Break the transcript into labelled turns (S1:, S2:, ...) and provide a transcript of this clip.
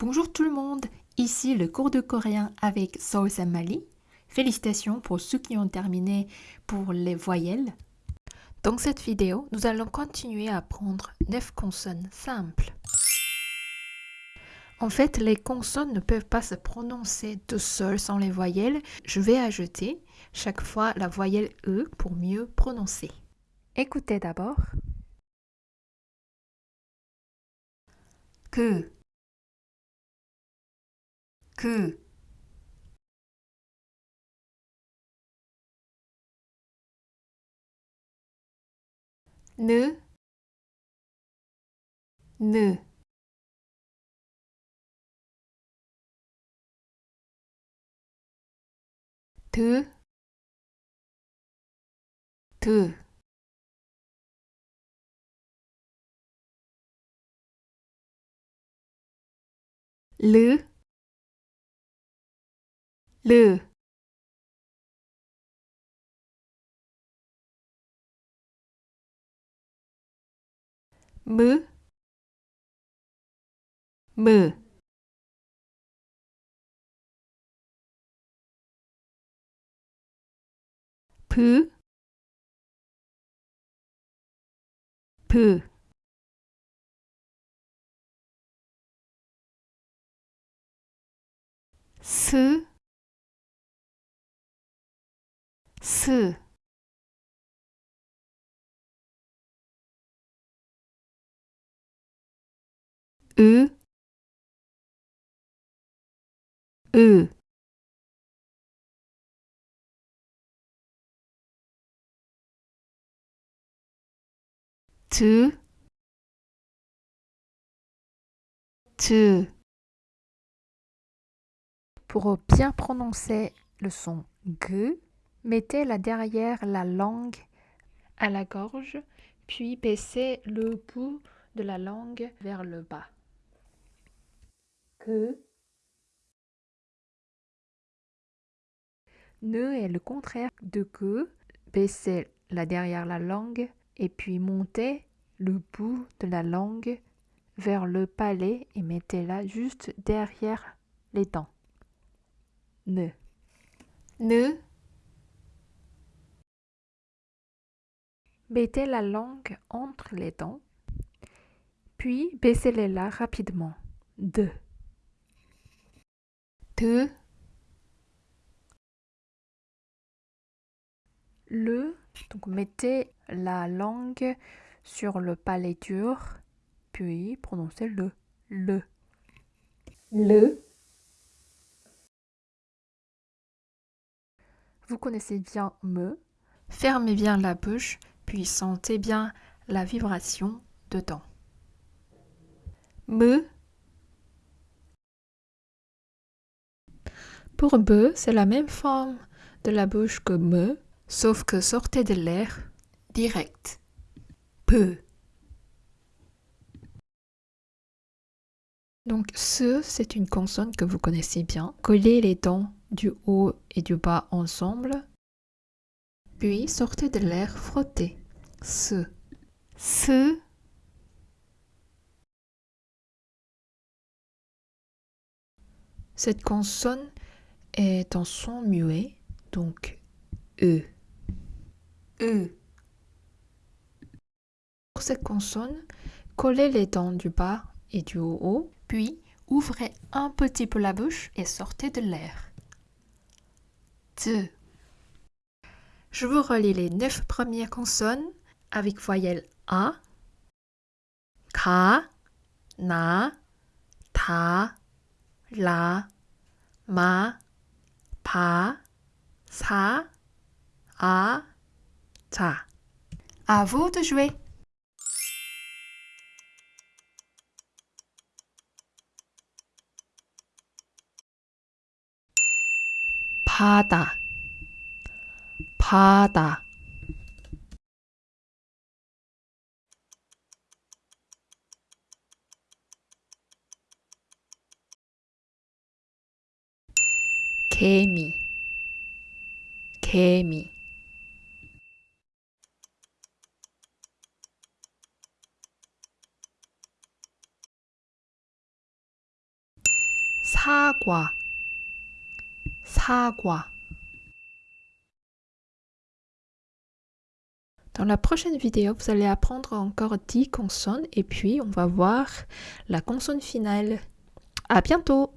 S1: Bonjour tout le monde, ici le cours de coréen avec Seoul Mali. Félicitations pour ceux qui ont terminé pour les voyelles. Dans cette vidéo, nous allons continuer à apprendre 9 consonnes simples. En fait, les consonnes ne peuvent pas se prononcer tout seules sans les voyelles. Je vais ajouter chaque fois la voyelle E pour mieux prononcer. Écoutez d'abord. Que que ne ne te te le le me me peu peu ce pour bien prononcer le son g Mettez-la derrière la langue à la gorge, puis baissez le bout de la langue vers le bas. Que Ne est le contraire de que. Baissez la derrière la langue et puis montez le bout de la langue vers le palais et mettez-la juste derrière les dents. Ne. Ne Mettez la langue entre les dents, puis baissez-les là rapidement. De. De. Le. Donc mettez la langue sur le palais dur, puis prononcez le. Le. Le. Vous connaissez bien me. Fermez bien la bouche puis sentez bien la vibration dedans. Me. Pour be, c'est la même forme de la bouche que me, sauf que sortez de l'air direct. Peu. Donc ce, c'est une consonne que vous connaissez bien. Collez les dents du haut et du bas ensemble. Puis sortez de l'air frotté ce, ce, Cette consonne est en son muet, donc E. E. Pour cette consonne, collez les dents du bas et du haut, puis ouvrez un petit peu la bouche et sortez de l'air. Je vous relis les neuf premières consonnes avec voyelle A, Ka, Na, Ta, La, Ma, Pa, Sa, A, Ta. À vous de jouer. 바다 바다 개미 개미 사과 사과 Dans la prochaine vidéo, vous allez apprendre encore 10 consonnes et puis on va voir la consonne finale. À bientôt